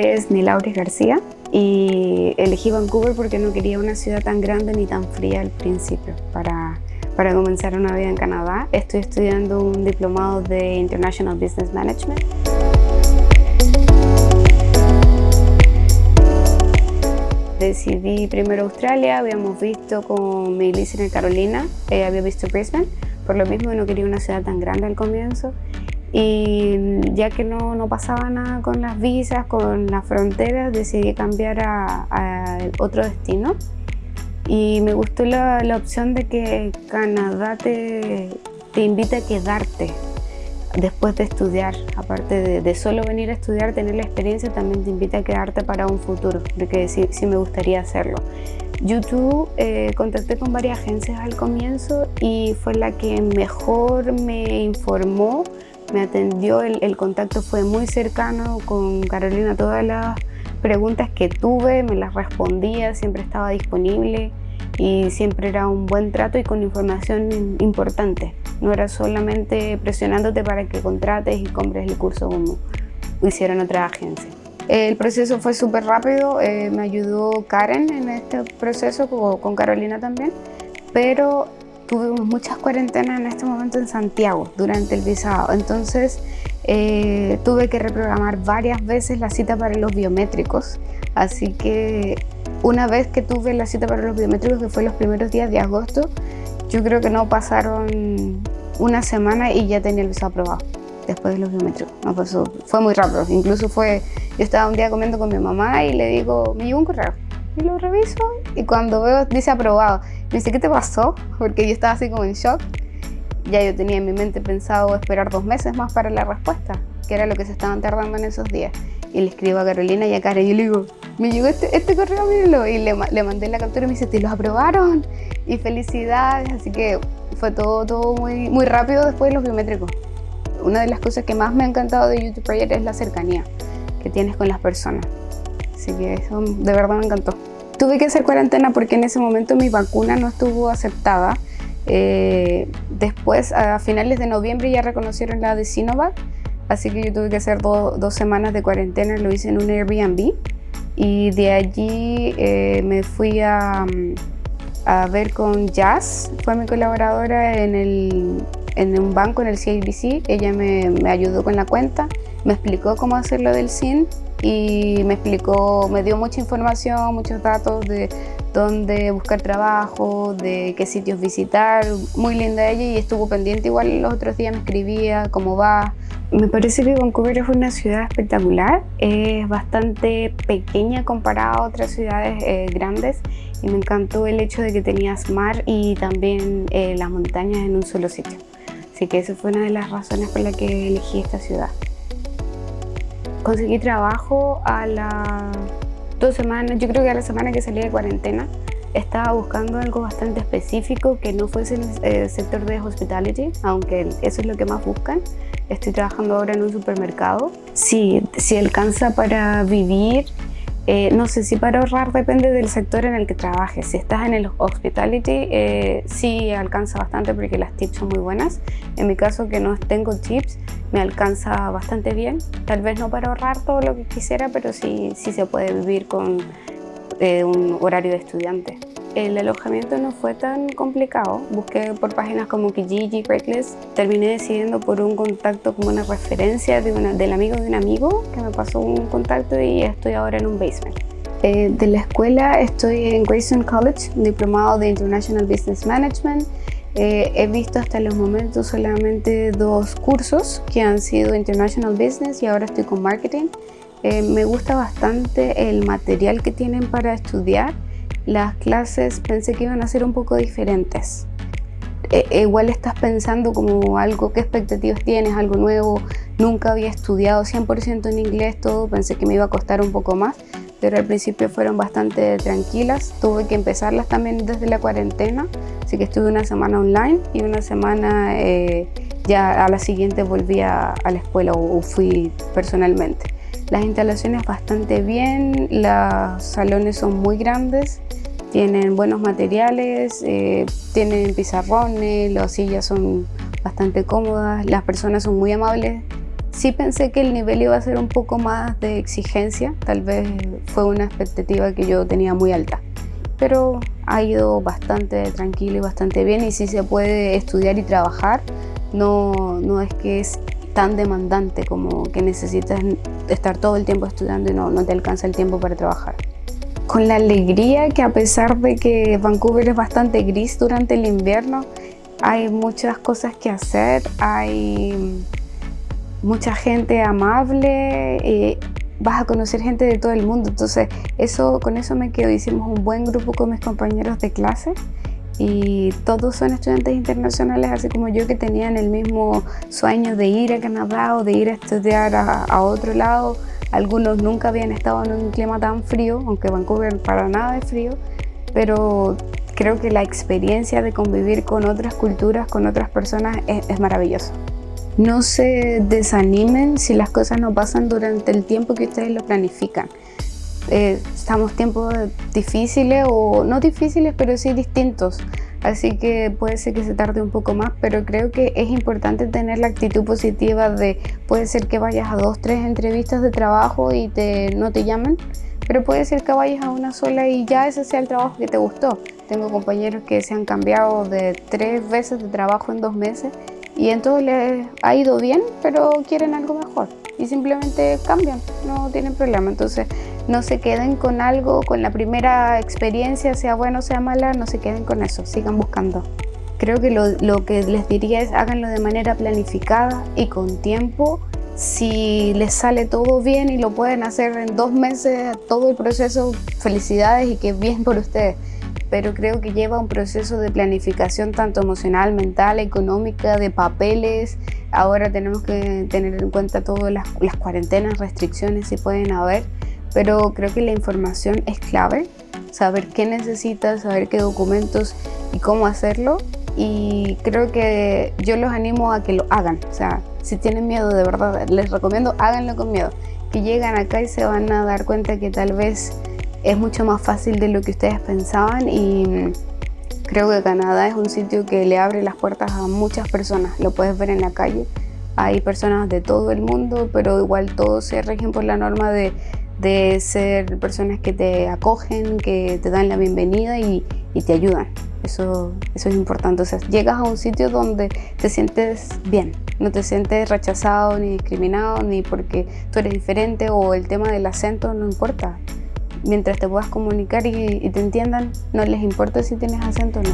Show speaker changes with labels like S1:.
S1: nombre es Nilauris García y elegí Vancouver porque no quería una ciudad tan grande ni tan fría al principio para, para comenzar una vida en Canadá. Estoy estudiando un diplomado de International Business Management. Decidí primero Australia, habíamos visto con mi listener Carolina, eh, había visto Brisbane, por lo mismo no quería una ciudad tan grande al comienzo y ya que no, no, pasaba nada con las visas, con las fronteras, decidí cambiar a, otro destino y me gustó la, la, opción de que Canadá te, te invita a quedarte después de estudiar, aparte de, de, solo venir a estudiar, tener la experiencia, también te invita a quedarte para un futuro, porque sí, sí me gustaría hacerlo. YouTube eh, contacté con varias agencias al comienzo y fue la que mejor me informó me atendió, el, contacto fue muy cercano con Carolina, todas las preguntas que tuve me las respondía, siempre estaba disponible y siempre era un buen trato y con información importante. No era solamente presionándote para que contrates y compres el curso como hicieron otras agencias. El proceso fue súper rápido, eh, me ayudó Karen en este proceso, con Carolina también, pero tuvimos muchas cuarentenas en este momento en Santiago durante el visado, entonces eh, tuve que reprogramar varias veces la cita para los biométricos, así que una vez que tuve la cita para los biométricos, que fue los primeros días de agosto, yo creo que no pasaron una semana y ya tenía el visado aprobado después de los biométricos. No, fue, fue muy rápido, incluso fue, yo estaba un día comiendo con mi mamá y le digo, me llegó un correo. Y lo reviso y cuando veo dice aprobado. Me dice, ¿qué te pasó? Porque yo estaba así como en shock. Ya yo tenía en mi mente pensado esperar dos meses más para la respuesta, que era lo que se estaban tardando en esos días. Y le escribo a Carolina y a Karen y le digo, me llegó este, este correo, míralo. Y le, le, mandé la captura y me dice, te lo aprobaron. Y felicidades. Así que fue todo, todo muy, muy rápido después de los biométricos. Una de las cosas que más me ha encantado de YouTube Project es la cercanía que tienes con las personas. Así que eso de verdad me encantó. Tuve que hacer cuarentena porque en ese momento mi vacuna no estuvo aceptada. Eh, después, a finales de noviembre, ya reconocieron la de Sinovac, así que yo tuve que hacer dos semanas de cuarentena, lo hice en un Airbnb. Y de allí eh, me fui a, a, ver con Jazz, fue mi colaboradora en, el, en un banco, en el CIBC. Ella me, me ayudó con la cuenta, me explicó cómo hacerlo del SIN y me explicó, me dio mucha información, muchos datos de dónde buscar trabajo, de qué sitios visitar, muy linda ella y estuvo pendiente igual los otros días me escribía cómo va. Me parece que Vancouver es una ciudad espectacular, es bastante pequeña comparada a otras ciudades eh, grandes y me encantó el hecho de que tenías mar y también eh, las montañas en un solo sitio. Así que esa fue una de las razones por las que elegí esta ciudad. Conseguí trabajo a las dos semanas, yo creo que a la semana que salí de cuarentena. Estaba buscando algo bastante específico que no fuese en el sector de hospitality, aunque eso es lo que más buscan. Estoy trabajando ahora en un supermercado. Sí, si alcanza para vivir eh, no sé si para ahorrar depende del sector en el que trabajes. Si estás en el hospitality, eh, sí alcanza bastante porque las tips son muy buenas. En mi caso, que no tengo tips, me alcanza bastante bien. Tal vez no para ahorrar todo lo que quisiera, pero sí, sí se puede vivir con eh, un horario de estudiante. El alojamiento no fue tan complicado, busqué por páginas como Kijiji, Craigslist, terminé decidiendo por un contacto como una referencia de una, del amigo de un amigo que me pasó un contacto y estoy ahora en un basement. Eh, de la escuela estoy en Grayson College, diplomado de International Business Management. Eh, he visto hasta los momentos solamente dos cursos que han sido International Business y ahora estoy con Marketing. Eh, me gusta bastante el material que tienen para estudiar las clases pensé que iban a ser un poco diferentes. E, e igual estás pensando como algo, qué expectativas tienes, algo nuevo. Nunca había estudiado 100% en inglés todo, pensé que me iba a costar un poco más, pero al principio fueron bastante tranquilas. Tuve que empezarlas también desde la cuarentena, así que estuve una semana online y una semana eh, ya a la siguiente volví a, la escuela o fui personalmente. Las instalaciones bastante bien, los salones son muy grandes, tienen buenos materiales, eh, tienen pizarrones, las sillas son bastante cómodas, las personas son muy amables Sí pensé que el nivel iba a ser un poco más de exigencia, tal vez fue una expectativa que yo tenía muy alta, pero ha ido bastante tranquilo y bastante bien y sí se puede estudiar y trabajar, no, no es que es tan demandante como que necesitas estar todo el tiempo estudiando y no, no te alcanza el tiempo para trabajar. Con la alegría que a pesar de que Vancouver es bastante gris durante el invierno, hay muchas cosas que hacer, hay mucha gente amable, vas a conocer gente de todo el mundo, entonces eso, con eso me quedo, hicimos un buen grupo con mis compañeros de clase y todos son estudiantes internacionales, así como yo que tenían el mismo sueño de ir a Canadá o de ir a estudiar a, otro lado. Algunos nunca habían estado en un clima tan frío, aunque Vancouver para nada es frío, pero creo que la experiencia de convivir con otras culturas, con otras personas, es, es maravilloso. No se desanimen si las cosas no pasan durante el tiempo que ustedes lo planifican. Eh, estamos tiempos difíciles o no difíciles pero sí distintos así que puede ser que se tarde un poco más pero creo que es importante tener la actitud positiva de puede ser que vayas a dos tres entrevistas de trabajo y te, no te llamen pero puede ser que vayas a una sola y ya ese sea el trabajo que te gustó tengo compañeros que se han cambiado de tres veces de trabajo en dos meses y entonces les ha ido bien pero quieren algo mejor y simplemente cambian, no tienen problema. Entonces no se queden con algo, con la primera experiencia, sea buena o sea mala, no se queden con eso, sigan buscando. Creo que lo, lo que les diría es háganlo de manera planificada y con tiempo. Si les sale todo bien y lo pueden hacer en dos meses, todo el proceso, felicidades y que bien por ustedes pero creo que lleva un proceso de planificación tanto emocional, mental, económica, de papeles. Ahora tenemos que tener en cuenta todas las, cuarentenas, restricciones si pueden haber, pero creo que la información es clave, saber qué necesitas, saber qué documentos y cómo hacerlo. Y creo que yo los animo a que lo hagan, o sea, si tienen miedo de verdad, les recomiendo háganlo con miedo, que llegan acá y se van a dar cuenta que tal vez es mucho más fácil de lo que ustedes pensaban y creo que Canadá es un sitio que le abre las puertas a muchas personas, lo puedes ver en la calle. Hay personas de todo el mundo, pero igual todos se rigen por la norma de, de ser personas que te acogen, que te dan la bienvenida y, te ayudan. Eso, eso es importante. O sea, llegas a un sitio donde te sientes bien, no te sientes rechazado ni discriminado, ni porque tú eres diferente o el tema del acento no importa mientras te puedas comunicar y, te entiendan, no les importa si tienes acento o no.